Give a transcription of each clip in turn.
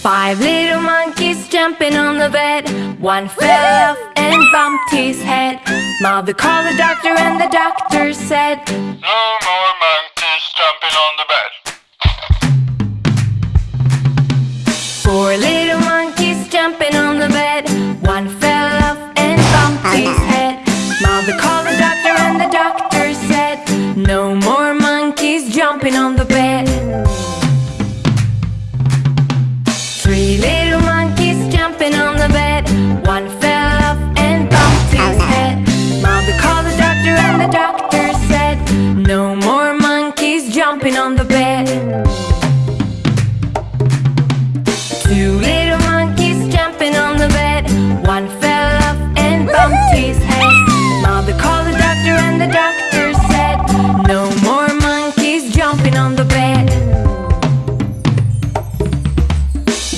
Five little monkeys jumping on the bed. One fell off and bumped his head. Mother called the doctor and the doctor said, No more monkeys jumping on the bed. Four little monkeys jumping on the bed. One fell off and bumped his head. Mother called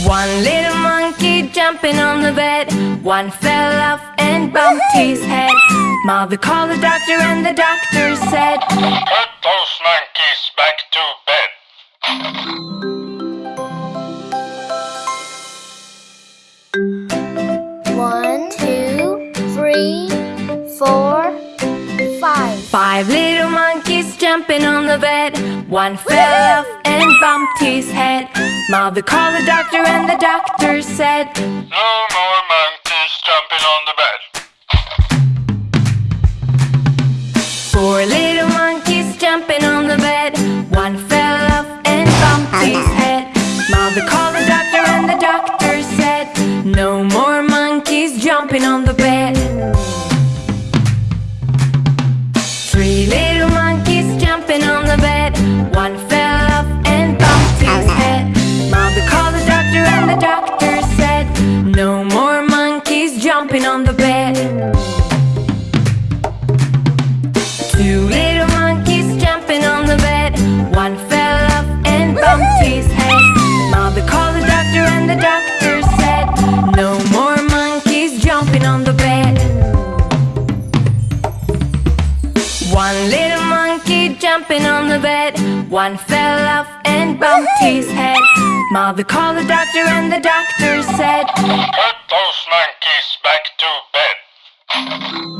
One little monkey jumping on the bed. One fell off and bumped his head. Mother called the doctor and the doctor said, Put those monkeys back to bed. One, two, three, four, five. Five little monkeys jumping on the bed. One fell off and bumped his head. Mother called the doctor and the doctor said, No more monkeys jumping on the bed. Four little monkeys jumping on the bed. One fell off and bumped his head. Mother called the doctor and the doctor said, No more monkeys jumping on the jumping on the bed. Two little monkeys jumping on the bed. One fell off and bumped his head. Mother called the doctor and the doctor said, No more monkeys jumping on the bed. One little monkey jumping on the bed. One fell off and bumped his head. Mother called the doctor and the doctor said, those monkeys back to bed.